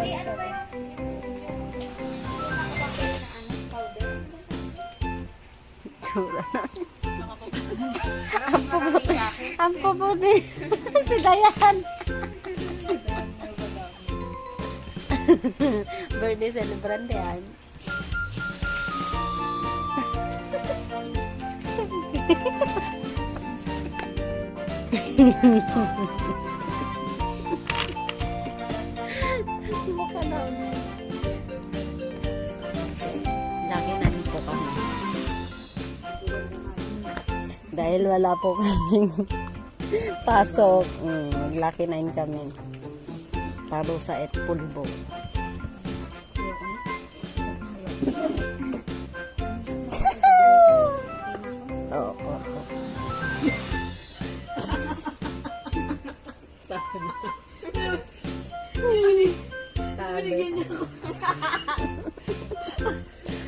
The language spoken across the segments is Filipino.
Eh, ano ba yun? Tsura si Dayan. Birthday celebrant yan. Mukha Dahil wala po kaming pasok, mm, maglaki na kami. Parusa at pulbo. Oo, oo.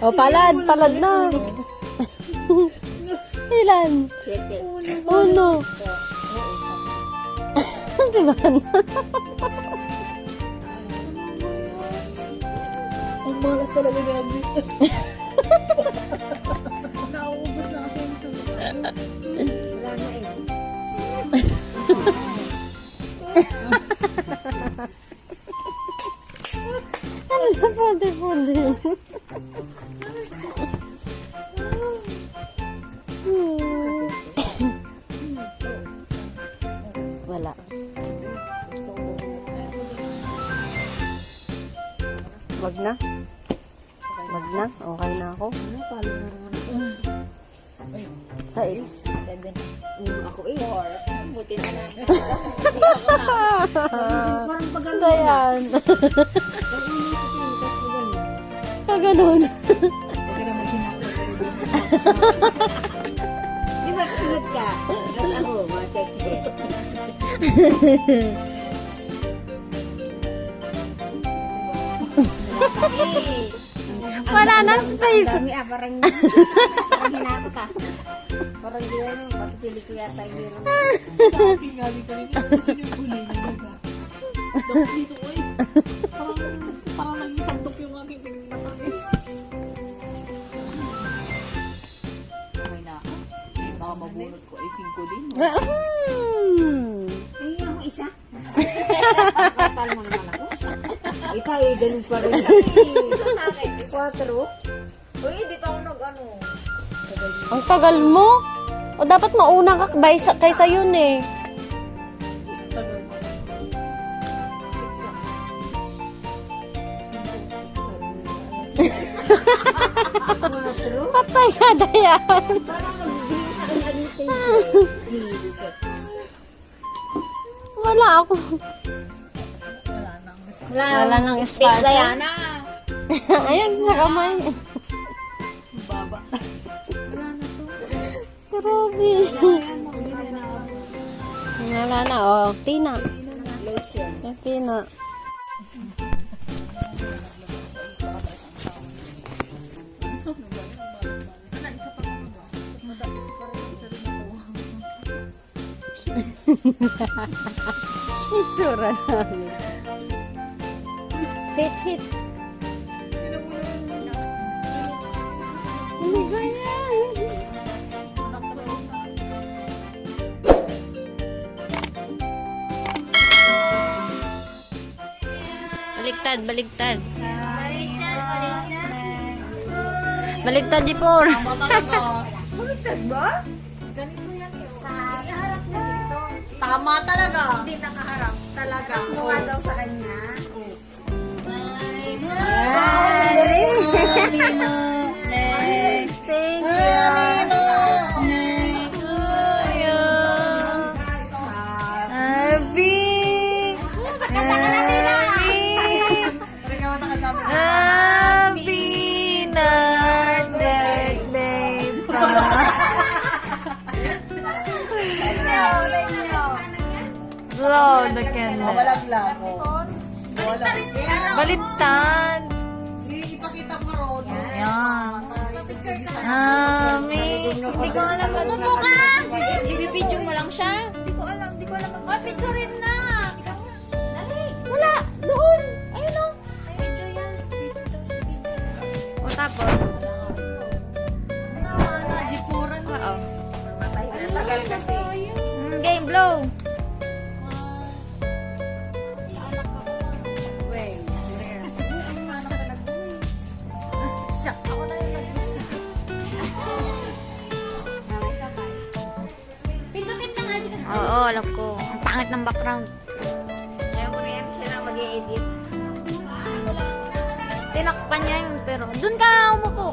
Oh, palad, palad na. Ilan? Uno. Si Van. Ang malas talaga ni Agnes. Nauubos na yung sa Wala na eh. Ano na pwede, Wag na. Wag na. Okay na ako. Ano, paano na naman? Sais. Seven. Mm, ako eh. Four. Buti na lang. Parang. Ayan. Inisipin, kasi ganun. Kaganon. Huwag ka na maghinako. Di ba sunod ka? Tapos ako, mga sexy. parang parang hinakot ah. Parang gano'n, papipili ko yata yung meron. Sa akin nga din kanina. Sino yung kulay na diba? Dok dito, oy. Parang, parang naging sandok yung aking. Okay na ako. Eh, baka ko. Eh, singko din. no? Hmm. Ay, ako isa. Kapal mo naman ako. Ikaw eh, ganun pa rin. Ito sa akin, quattro. Uy, di pa ako nag ano. Ang tagal mo. O dapat mauna ka kaysa, kaysa yun eh. Patay ka, anything. Jesus. Wala ako. Wala nang Wala, Wala nang space espasyo. Diana. Ayun, sa kamay. Grabe. Hindi na oh. Tina. Tina. Itsura namin. Hit, hit. Ano ba yan? Baligtad, baligtad. Baligtad di po. Baliktad ba? Ganito yan eh. Nakaharap na dito. Tama talaga. Hindi nakaharap. Talaga. Mukha daw sa kanya. Thank you. Oh, malaglago. Baliktad. Ipakita ko ron. Yan. Picture ka. Mami. Hindi ko alam mag- Ano ka? Bibibidyo mo lang siya? Hindi ko alam. Hindi ko alam mag- Oh, ah, picturein na. Dali. Wala. Doon. Ayun o. Video yan. O tapos? Jipuran Oo. Tagal kasi. Hmm, game blow. Alam ko. Ang pangit ng background. Ayaw mo na yan siya na mag-i-edit. Tinakpan niya yun, pero doon ka umupo.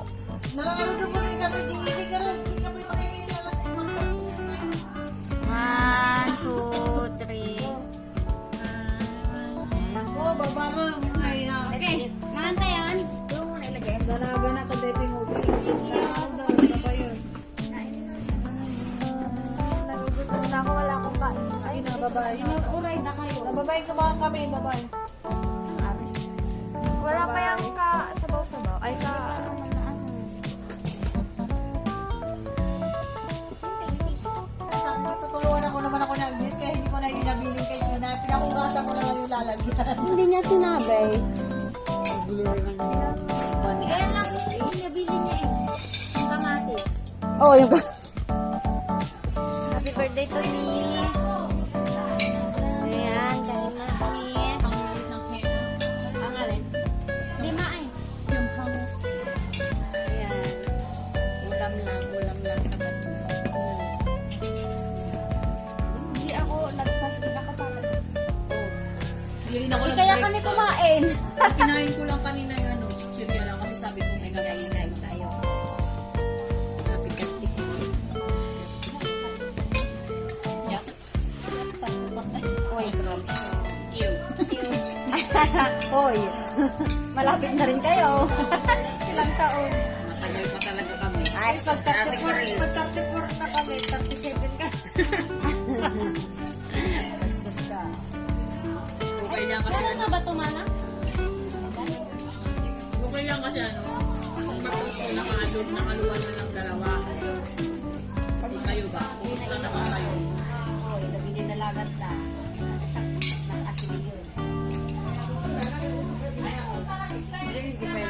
Nakakaro daw mo rin di hindi ka rin, kami, babae? Wala pa yung ka sabaw-sabaw. Ay, ka... Tutulungan ako naman ako ni Agnes, kaya hindi ko na yung nabiling kay Sina. Pinakugasan ko na lang yung lalagyan. Hindi niya sinabi. Kaya lang, yung nabili niya eh. Yung kamatis. Oo, oh, yung... Happy birthday to me. Hoy, malapit na rin kayo. Ilang taon. Matagal pa talaga kami. Ay, Pag 34, pag 34 na kami, 37 ka. Bastos ka. Okay lang kasi Ano ba tumana? okay lang kasi ano, matapos ko nakaluwa na lang dalawa. Kayo ba? Kumusta na sa kayo? Uy, nabili na lagat na. Hindi, hindi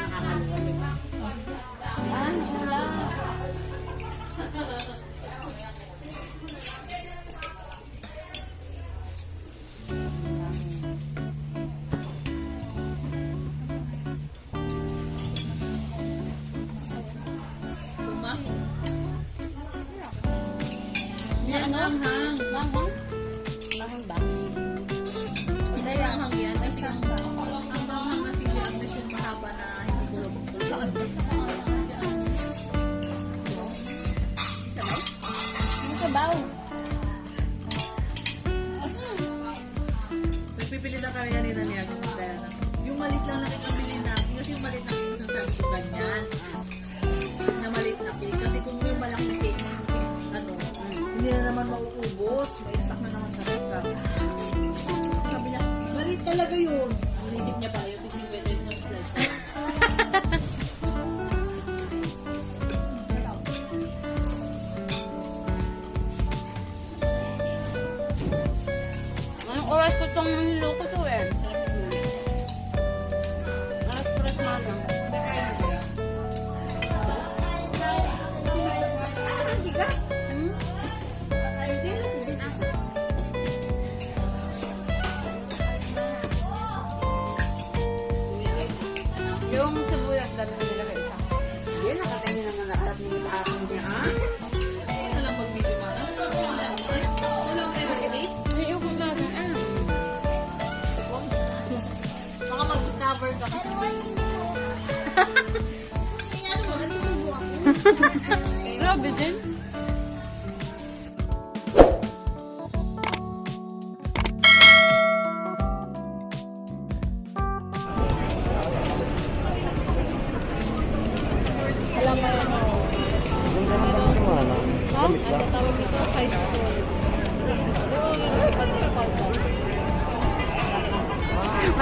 sabaw. Nagpipili na kami yan ni Diana. Yung malit lang lang ikabili natin. Kasi yung malit na cake, sasabi ko ganyan. Na malit na cake. Kasi kung yung malaki na cake, ano, hindi na naman mauubos. May stock na naman sa reka. Sabi niya, malit talaga yun. Ang isip niya pala yung dami ko nila isa. Yun, nakatingin naman na harap ng akin niya, ha? Ano lang mag-video man? Ano lang kayo mag-edit? Ayoko na rin ah. Baka mag-discover ka. Ay, ano mo, nagsusubo ako. Grabe din.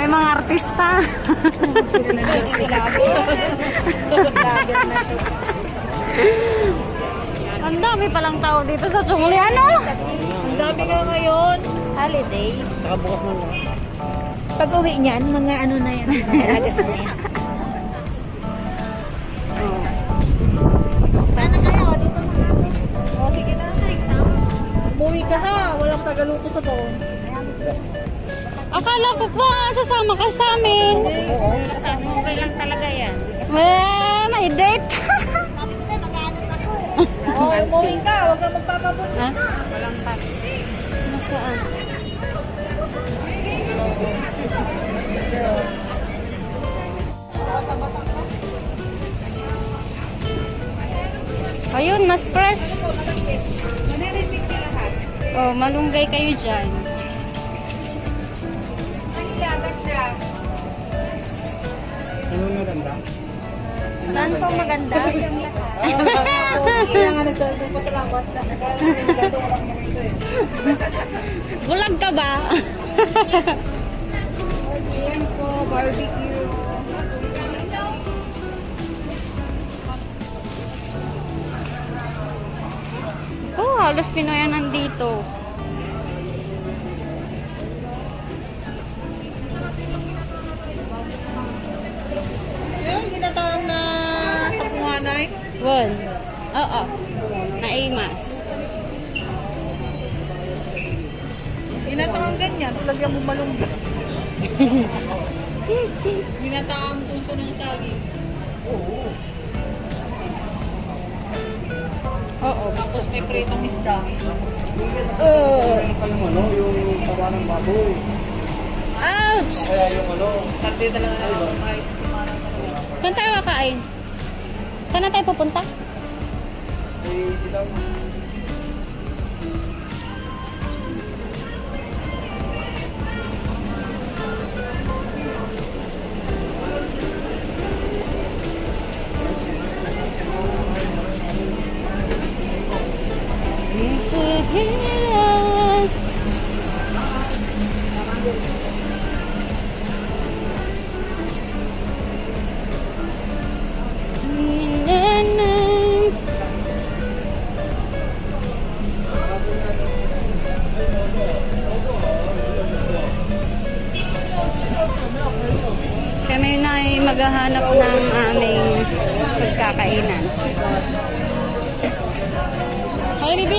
May mga artista. Ang dami palang tao dito sa Chungli. Ano? Ang dami nga ngayon. Holiday. Pag uwi niyan, mga ano na yan. Alagas na yan. Paano kayo? Dito na. O, sige na. Exam. Umuwi ka ha. Walang tagaluto sa phone. Akala ko ba sasama ka sa amin? Okay lang talaga yan. Eh, may date. Oh, umuwi ka. Huwag kang magpapabot. ha? Walang pan. Nasaan? Ayun, mas fresh. Oh, malunggay kayo dyan. Saan po maganda? Kaya nga nagdadong pa sa lawat na. Bulag ka ba? Ayan po, barbecue. Oh, halos Pinoy ang nandito. Won. Oo. Naimas. Ginatawag ganyan. Lagyan mo malunggi. Ginatawag puso ng saging. Oo. Tapos may pritong isda. Uh, yung ano, yung taba ng baboy. ouch! Kaya yung ano, Sabi talaga na Saan tayo kakain? Saan na tayo pupunta? eh, ilang Kami Ay,